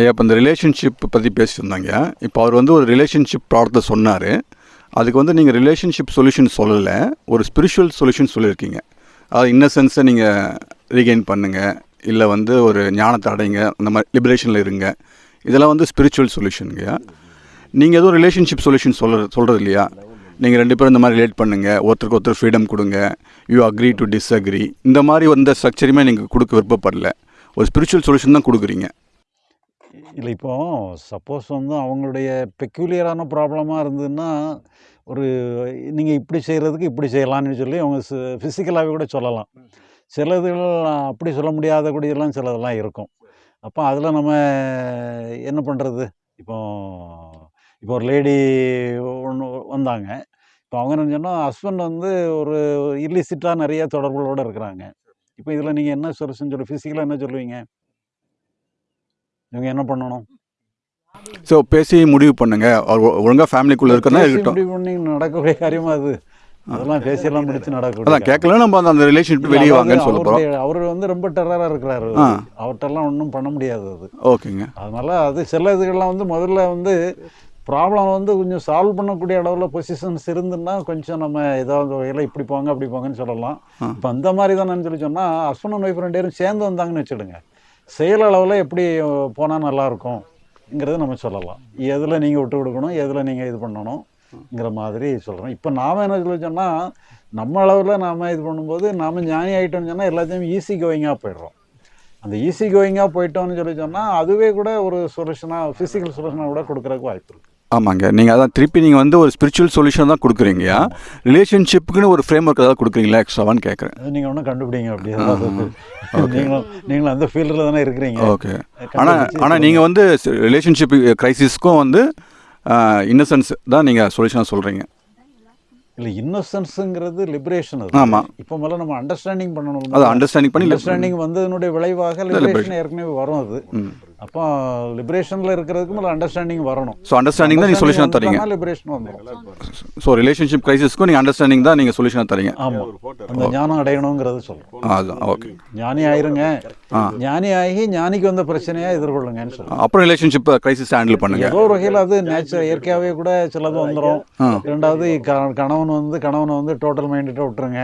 ஐயா இப்போ இந்த ரிலேஷன்ஷிப் பற்றி பேசியிருந்தாங்க இப்போ அவர் வந்து ஒரு ரிலேஷன்ஷிப் ப்ராடக்ட்டை சொன்னார். அதுக்கு வந்து நீங்கள் ரிலேஷன்ஷிப் சொல்யூஷன் சொல்லலை ஒரு ஸ்பிரிச்சுவல் சொல்யூஷன் சொல்லியிருக்கீங்க. அதாவது இன்னசென்ஸை நீங்கள் ரீகெயின் பண்ணுங்கள் இல்லை வந்து ஒரு ஞானத்தை அடைங்க அந்த மாதிரி லிபரேஷனில் இருங்க. இதெல்லாம் வந்து ஸ்பிரிச்சுவல் சொல்யூஷனுங்க நீங்கள் எதுவும் ரிலேஷன்ஷிப் சொல்யூஷன் சொல்ல சொல்கிறது இல்லையா நீங்கள் ரெண்டு பேரும் இந்த மாதிரி ரிலேட் பண்ணுங்கள் ஒருத்தருக்கு ஒருத்தர் ஃப்ரீடம் கொடுங்க. யூ அக்ரி டு டிஸ்அக்ரி இந்த மாதிரி எந்த ஸ்ட்ரக்சருமே நீங்கள் கொடுக்க விருப்பப்படல. ஒரு ஸ்பிரிச்சுவல் சொல்யூஷன் தான் கொடுக்குறீங்க. இல்லை இப்போ சப்போஸ் வந்து அவங்களுடைய பெக்யூலியரான ப்ராப்ளமாக இருந்ததுன்னா ஒரு நீங்கள் இப்படி செய்கிறதுக்கு இப்படி செய்யலாம்னு சொல்லி அவங்க ஃபிசிக்கலாகவே கூட சொல்லலாம். சிலதுகள் அப்படி சொல்ல முடியாத கூடியெல்லாம் சிலதெல்லாம் இருக்கும். அப்போ அதில் நம்ம என்ன பண்ணுறது இப்போ இப்போ ஒரு லேடி ஒன்று வந்தாங்க. இப்போ அவங்க என்ன சொன்னால் ஹஸ்பண்ட் வந்து ஒரு இல்லிசிட்டாக நிறைய தொடர்புகளோடு இருக்கிறாங்க. இப்போ இதில் நீங்கள் என்ன சொல்யூஷன் சொல்லி ஃபிசிக்கலாக என்ன சொல்லுவீங்க? இவங்க என்ன பண்ணணும்? ஸோ பேசி முடிவு பண்ணுங்க. ஒழுங்காக ஃபேமிலிக்குள்ளே இருக்கிறதா பேசி இருக்கட்டும். முடிவு பண்ணி நடக்கக்கூடிய காரியமா அது. அதெல்லாம் பேசியெல்லாம் முடிச்சு நடக்கக்கூடிய அதான் கேட்கல நம்ம அந்த- அந்த ரிலேஷன்ஷிப் வெளியே வாங்கன்னு சொல்ல போகிறோம் அவரு வந்து ரொம்ப டெரரா இருக்கிறாரு. அவர்கிட்டலாம் ஒன்றும் பண்ண முடியாது அது. ஓகேங்க. அதனால அது சில இதுகள்லாம் வந்து முதல்ல வந்து ப்ராப்ளம் வந்து கொஞ்சம் சால்வ் பண்ணக்கூடிய அளவில் பொசிஷன்ஸ் இருந்துன்னா கொஞ்சம் நம்ம ஏதாவது வகையில் இப்படி போங்க அப்படி போங்கன்னு சொல்லலாம். இப்போ அந்த மாதிரி தான் சொல்லி சொன்னால் ஹஸ்பண்ட் அண்ட் ஒய்ஃப் ரெண்டு பேரும் சேர்ந்து வந்தாங்கன்னு வச்சுடுங்க. செயல் அளவில் எப்படி போனால் நல்லாயிருக்கும்ங்கிறத நம்ம சொல்லலாம். எதில் நீங்கள் விட்டு கொடுக்கணும் எதில் நீங்கள் இது பண்ணணும்ங்கிற மாதிரி சொல்கிறோம் இப்போ நாம் என்ன சொல்ல சொன்னால் நம்ம அளவில் நாம் இது பண்ணும்போது நாம் ஞானி ஆகிட்டோம்னு சொன்னால் எல்லாத்தையும் ஈஸி கோயிங்காக போயிடுறோம். அந்த ஈஸி கோயிங்காக போயிட்டோம்னு சொல்லி சொன்னால் அதுவே கூட ஒரு சொல்யூஷனாக ஃபிசிக்கல் சொல்யூஷனாக கூட கொடுக்குறதுக்கு வாய்ப்பு இருக்குது ஆமாங்க. நீங்கள் அதான் திருப்பி நீங்கள் வந்து ஒரு ஸ்பிரிச்சுவல் சொல்யூஷன் தான் கொடுக்குறீங்கயா ரிலேஷன்ஷிப்புக்குன்னு ஒரு ஃப்ரேம் ஒர்க் ஏதாவது கொடுக்குறீங்களா? எக்ஸ்ட்ராவான்னு கேட்குறேன் நீங்கள் ஒன்றும் கண்டுபிடிங்க அப்படி. நீங்களும் நீங்களும் அந்த ஃபீல்டில் தானே இருக்கிறீங்க. ஓகே ஆனால் ஆனால் நீங்கள் வந்து ரிலேஷன்ஷிப் க்ரைசிஸ்க்கும் வந்து இன்னசென்ஸ் தான் நீங்கள் சொல்யூஷனாக சொல்கிறீங்க இல்லை இன்னோசன்ஸுங்கிறது லிபரேஷன் அது. ஆமா. இப்போ முதல்ல நம்ம அண்டர்ஸ்டாண்டிங் பண்ணணும். அதை அண்டர்ஸ்டாண்டிங் பண்ணி அண்டர்ஸ்டாண்டிங் வந்ததனுடைய விளைவாக லிபரேஷன் ஏற்கனவே வரும் அது. அப்போ லிபரேஷனில் இருக்கிறதுக்கு முதல்ல அண்டர்ஸ்டாண்டிங் வரணும். ஸோ அண்டர்ஸ்டாண்டிங் தான் நீங்கள் சொல்யூஷனாக தரீங்க. லிபரேஷன் வந்துடும் ஸோ ரிலேஷன்ஷிப் க்ரைசிஸ்க்கும் நீங்கள் அண்டர்ஸ்டாண்டிங் தான் நீங்கள் சொல்யூஷனாக தரீங்க. ஆமாம் அந்த ஞானம் அடையணுங்கிறது சொல்கிறோம் ஆ, அதுதான் ஓகே. ஞானி ஆயிருங்க. ஞானி ஆகி ஞானிக்கு வந்த பிரச்சனையா எதிர்கொள்ளுங்கன்னு சொல்றோம். அப்புறம் ரிலேஷன்ஷிப் க்ரைசிஸ் ஹேண்டில் பண்ணுங்க. ஏதோ ஒரு வகையில் அது நேச்சர் இயற்கையாகவே கூட சிலது வந்துடும். ரெண்டாவது க- கணவன் வந்து கணவனை வந்து டோட்டல் மைண்டுகிட்ட விட்டுருங்க.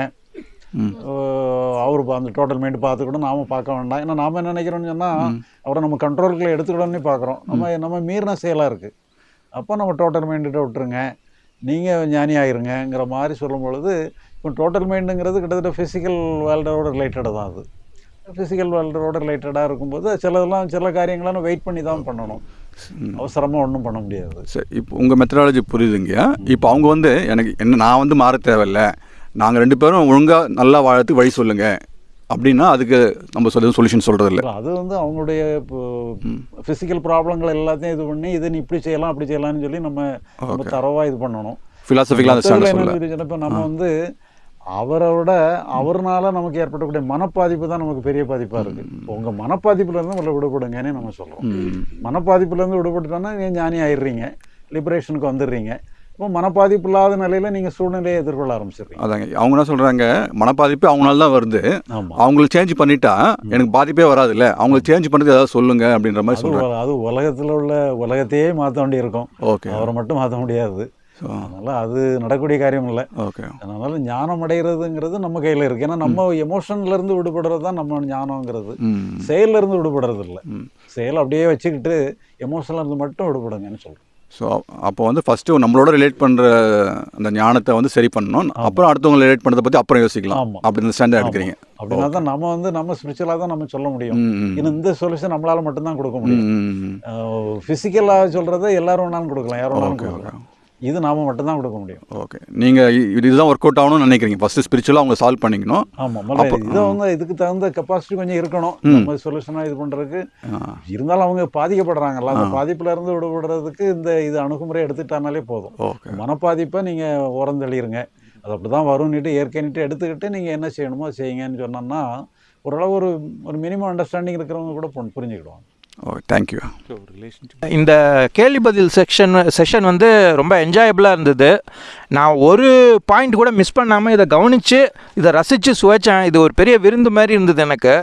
அவர் அந்த டோட்டல் மைண்டு பார்த்துக்கூட நாம பார்க்க வேண்டாம். ஏன்னா நாம என்ன நினைக்கிறோம்னு சொன்னால் அவரை நம்ம கண்ட்ரோலுக்குள்ள எடுத்துக்கிடணும்னு பார்க்குறோம். நம்ம நம்ம மீறின செயலாக இருக்குது அப்போ நம்ம டோட்டல் மைண்டுகிட்ட விட்டுருங்க. நீங்கள் ஞானி ஆயிருங்கங்கிற மாதிரி சொல்லும் பொழுது இப்போ டோட்டல் மைண்டுங்கிறது கிட்டத்தட்ட ஃபிசிக்கல் வேர்ல்டோட ரிலேட்டடாக தான் அது. ஃபிசிக்கல் வேர்ல்டோட ரிலேட்டடாக இருக்கும்போது சிலதெல்லாம் சில காரியங்களாம் வெயிட் பண்ணி தான் பண்ணணும். அவசரமாக ஒன்றும் பண்ண முடியாது. சரி இப்போ உங்கள் மெத்தடாலஜி புரியுதுங்கய்யா. இப்போ அவங்க வந்து எனக்கு என்ன நான் வந்து மாற தேவையில்ல. நாங்கள் ரெண்டு பேரும் ஒழுங்காக நல்லா வாழறதுக்கு வழி சொல்லுங்கள் அப்படின்னா அதுக்கு நம்ம சொல்ல சொல்யூஷன் சொல்கிறது இல்லை அது வந்து அவங்களுடைய ஃபிசிக்கல் ப்ராப்ளங்கள் எல்லாத்தையும் இது பண்ணி இது நீ இப்படி செய்யலாம் அப்படி செய்யலாம்னு சொல்லி நம்ம நம்ம Okay. தரவா இது பண்ணணும். ஃபிலாசபிக்கலாக இப்ப நம்ம வந்து அவரை விட அவர்னால நமக்கு ஏற்படக்கூடிய மனப்பாதிப்பு தான் நமக்கு பெரிய பாதிப்பா இருக்கு. இப்ப உங்க மனப்பாதிப்புல இருந்து முதல்ல விடுபடுங்கன்னு நம்ம சொல்றோம். ம். மனப்பாதிப்புல இருந்து விடுபட்டுட்டோம்னா நீங்க ஞானி ஆயிடுறீங்க லிபரேஷனுக்கு வந்துடுறீங்க. இப்போ மனப்பாதிப்பு இல்லாத நிலையில நீங்க சூழ்நிலையை எதிர்கொள்ள ஆரம்பிச்சிடுறீங்க. அதாங்க. அவங்க என்ன சொல்கிறாங்க மனப்பாதிப்பு அவங்களால தான் வருது. அவங்களுக்கு சேஞ்ச் பண்ணிட்டா எனக்கு பாதிப்பே வராதுல்ல? அவங்களுக்கு சேஞ்ச் பண்ணுறது ஏதாவது சொல்லுங்க அப்படின்ற மாதிரி சொல்கிறேன் உல- அது உலகத்துல உள்ள உலகத்தையே மாற்ற வேண்டி இருக்கும் ஓகே. அவரை மட்டும் மாற்ற முடியாது. ஸோ அதனால அது நடக்கக்கூடிய காரியம் இல்லை. ஓகே. அதனால ஞானம் அடைகிறதுங்கிறது நம்ம கையில இருக்கு. ஏன்னா நம்ம எமோஷன்ல இருந்து விடுபடுறது தான் நம்ம ஞானங்கிறது. ம். செயல்ல இருந்து விடுபடுறது இல்லை. செயல் அப்படியே வச்சுக்கிட்டு எமோஷன்ல இருந்து மட்டும் விடுபடுங்கன்னு சொல்றோம். ஸோ அப்போ வந்து ஃபஸ்ட்டு நம்மளோட ரிலேட் பண்ணுற அந்த ஞானத்தை வந்து சரி பண்ணணும். அப்புறம் அடுத்தவங்க ரிலேட் பண்ணுறதை பற்றி அப்புறம் யோசிக்கலாம். அப்படி இந்த ஸ்டாண்டர்ட் எடுக்கிறீங்க. அப்படின்னா தான் நம்ம வந்து நம்ம ஸ்பிரிச்சுவலாக தான் நம்ம சொல்ல முடியும். இந்த சொல்யூஷன் நம்மளால மட்டும்தான் கொடுக்க முடியும். ஃபிசிக்கலாக சொல்றதை எல்லாரும் வேணாலும் கொடுக்கலாம். யாரும் வேணாலும் கொடுக்கலாம். இது நாம் மட்டும்தான் கொடுக்க முடியும். ஓகே நீங்கள் இதுதான் ஒர்க் அவுட் ஆகணும்னு நினைக்கிறீங்க. ஃபஸ்ட்டு ஸ்பிரிச்சுவலாக அவங்க சால்வ் பண்ணிக்கணும். ஆமாம் அப்போ- இதை வந்து இதுக்கு தகுந்த கெப்பாசிட்டி கொஞ்சம் இருக்கணும். சொல்யூஷனாக இது பண்ணுறதுக்கு இருந்தாலும் அவங்க பாதிக்கப்படுறாங்கல்ல. அந்த பாதிப்புல இருந்து விடுபடுறதுக்கு இந்த இது அணுகுமுறை எடுத்துட்டானாலே போதும். ஓகே மனப்பாதிப்பை நீங்கள் ஓரம் தள்ளிடுங்க அது அப்படி தான் வரும்னுட்டு ஏற்கனவே எடுத்துக்கிட்டு நீங்கள் என்ன செய்யணுமோ செய்யுங்கன்னு சொன்னோம்னா ஓரளவு ஒரு ஒரு மினிமம் அண்டர்ஸ்டாண்டிங் இருக்கிறவங்க கூட புரிஞ்சு- புரிஞ்சுக்கிடுவாங்க. ஓகே தேங்க்யூ இந்த கேள்வி பதில் செக்ஷன் செஷன் வந்து ரொம்ப என்ஜாயபிளாக இருந்தது. நான் ஒரு பாயிண்ட் கூட மிஸ் பண்ணாமல் இதை கவனித்து இதை ரசித்து சுவைச்சேன். இது ஒரு பெரிய விருந்து மாதிரி இருந்தது எனக்கு.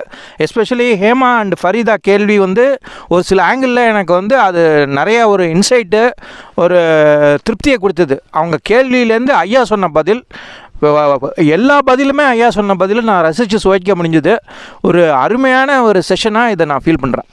எஸ்பெஷலி ஹேமா அண்ட் ஃபரீதா கேள்வி வந்து ஒரு சில ஆங்கிளில் எனக்கு வந்து அது நிறைய ஒரு இன்சைட்டு ஒரு திருப்தியை கொடுத்தது. அவங்க கேள்வியிலேருந்து ஐயா சொன்ன பதில் எல்லா பதிலுமே ஐயா சொன்ன பதிலும் நான் ரசித்து சுவைக்க முடிஞ்சது. ஒரு அருமையான ஒரு செஷனாக இதை நான் ஃபீல் பண்ணுறேன்